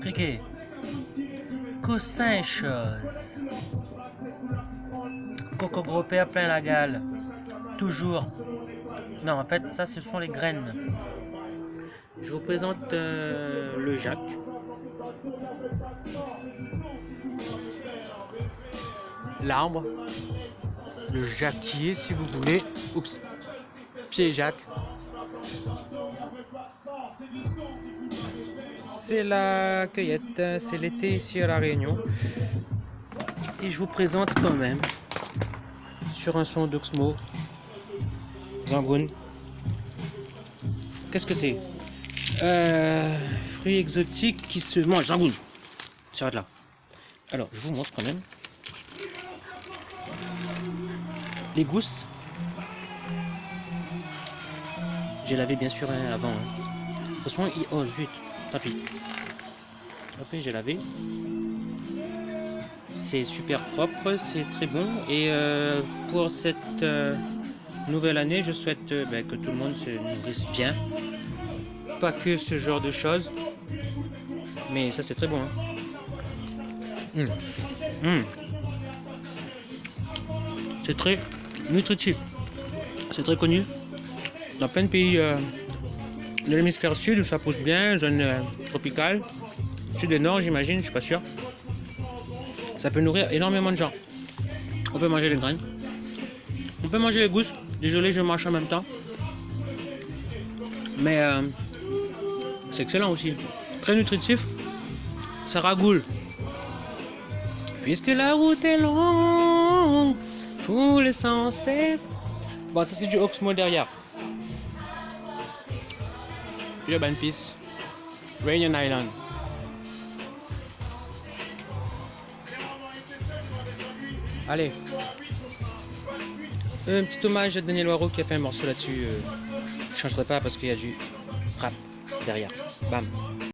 Criquet. Coussin chose. Coco gropé à plein la gale. Toujours. Non, en fait, ça, ce sont les graines. Je vous présente euh, le Jacques. L'arbre. Le jacquier, si vous voulez. Oups. Pied Jacques. C'est la cueillette, c'est l'été ici à La Réunion. Et je vous présente quand même sur un son d'Oxmo Zangoun. Qu'est-ce que c'est? Euh, Fruits exotiques qui se mangent. Zangoun. S'arrête là. Alors, je vous montre quand même. Les gousses. J'ai lavé bien sûr hein, avant. Hein. De toute oh zut, tant pis. j'ai lavé. C'est super propre, c'est très bon. Et euh, pour cette euh, nouvelle année, je souhaite euh, ben, que tout le monde se nourrisse bien. Pas que ce genre de choses. Mais ça, c'est très bon. Hein. Mmh. Mmh. C'est très nutritif. C'est très connu dans plein de pays de l'hémisphère sud où ça pousse bien, zone tropicale. Sud et nord, j'imagine, je suis pas sûr. Ça peut nourrir énormément de gens. On peut manger les graines. On peut manger les gousses. Désolé, je mange en même temps. Mais euh, c'est excellent aussi. Très nutritif. Ça ragoule. Puisque la route est longue, les sens Bon, ça c'est du Oxmo derrière. Island. Allez. Un petit hommage à Daniel Waro qui a fait un morceau là-dessus. Euh, je changerai pas parce qu'il y a du rap derrière. Bam.